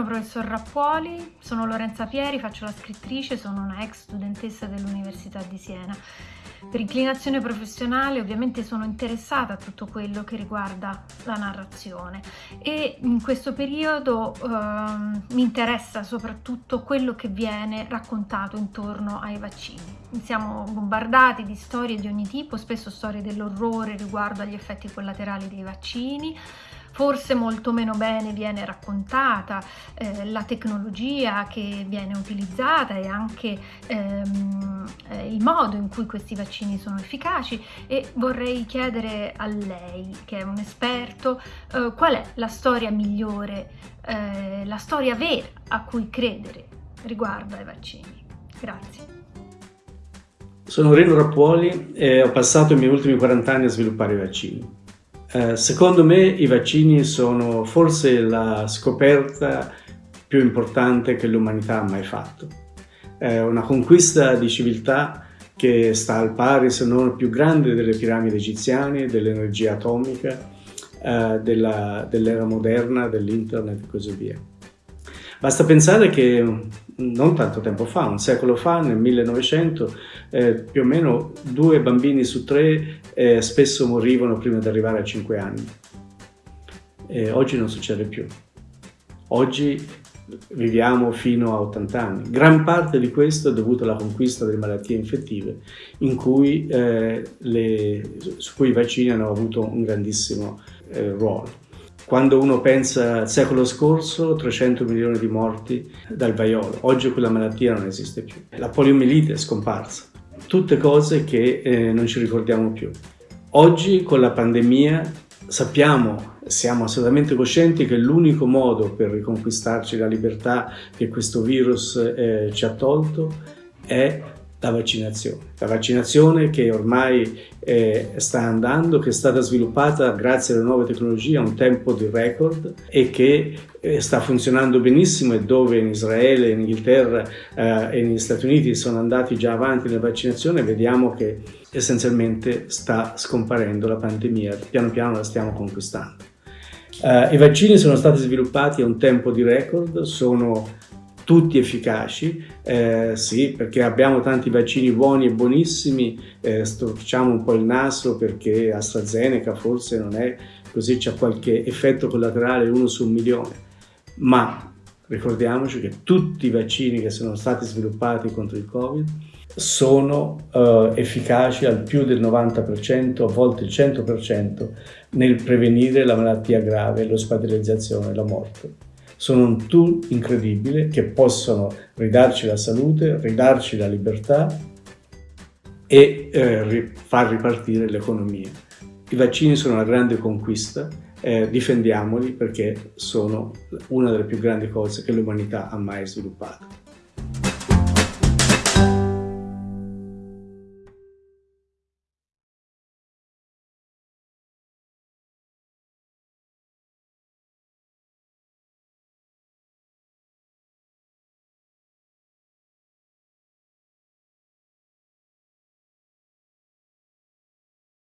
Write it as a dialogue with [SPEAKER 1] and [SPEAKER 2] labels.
[SPEAKER 1] Buongiorno professor Rappuoli, sono Lorenza Pieri, faccio la scrittrice, sono una ex studentessa dell'Università di Siena. Per inclinazione professionale ovviamente sono interessata a tutto quello che riguarda la narrazione e in questo periodo eh, mi interessa soprattutto quello che viene raccontato intorno ai vaccini. Siamo bombardati di storie di ogni tipo, spesso storie dell'orrore riguardo agli effetti collaterali dei vaccini, forse molto meno bene viene raccontata eh, la tecnologia che viene utilizzata e anche ehm, eh, il modo in cui questi vaccini sono efficaci e vorrei chiedere a lei che è un esperto eh, qual è la storia migliore, eh, la storia vera a cui credere riguardo ai vaccini. Grazie.
[SPEAKER 2] Sono Reno Rappuoli e ho passato i miei ultimi 40 anni a sviluppare i vaccini. Eh, secondo me i vaccini sono forse la scoperta più importante che l'umanità ha mai fatto. È una conquista di civiltà che sta al pari, se non più grande, delle piramidi egiziane, dell'energia atomica, eh, dell'era dell moderna, dell'internet e così via. Basta pensare che non tanto tempo fa, un secolo fa, nel 1900, eh, più o meno due bambini su tre eh, spesso morivano prima di arrivare a 5 anni. E oggi non succede più. Oggi viviamo fino a 80 anni. Gran parte di questo è dovuto alla conquista delle malattie infettive, cui, eh, le, su cui i vaccini hanno avuto un grandissimo eh, ruolo. Quando uno pensa al secolo scorso, 300 milioni di morti dal vaiolo. Oggi quella malattia non esiste più. La poliomielite è scomparsa. Tutte cose che eh, non ci ricordiamo più. Oggi con la pandemia sappiamo, siamo assolutamente coscienti che l'unico modo per riconquistarci la libertà che questo virus eh, ci ha tolto è la vaccinazione. La vaccinazione che ormai eh, sta andando, che è stata sviluppata grazie alle nuove tecnologie a un tempo di record e che eh, sta funzionando benissimo e dove in Israele, in Inghilterra eh, e negli Stati Uniti sono andati già avanti nella vaccinazione, vediamo che essenzialmente sta scomparendo la pandemia, piano piano la stiamo conquistando. Uh, I vaccini sono stati sviluppati a un tempo di record, sono tutti efficaci, eh, sì, perché abbiamo tanti vaccini buoni e buonissimi, eh, storciamo un po' il naso perché AstraZeneca forse non è così, c'è qualche effetto collaterale uno su un milione, ma ricordiamoci che tutti i vaccini che sono stati sviluppati contro il Covid sono uh, efficaci al più del 90%, a volte il 100% nel prevenire la malattia grave, l'ospedalizzazione la morte sono un tool incredibile che possono ridarci la salute, ridarci la libertà e eh, far ripartire l'economia. I vaccini sono una grande conquista, eh, difendiamoli perché sono una delle più grandi cose che l'umanità ha mai sviluppato.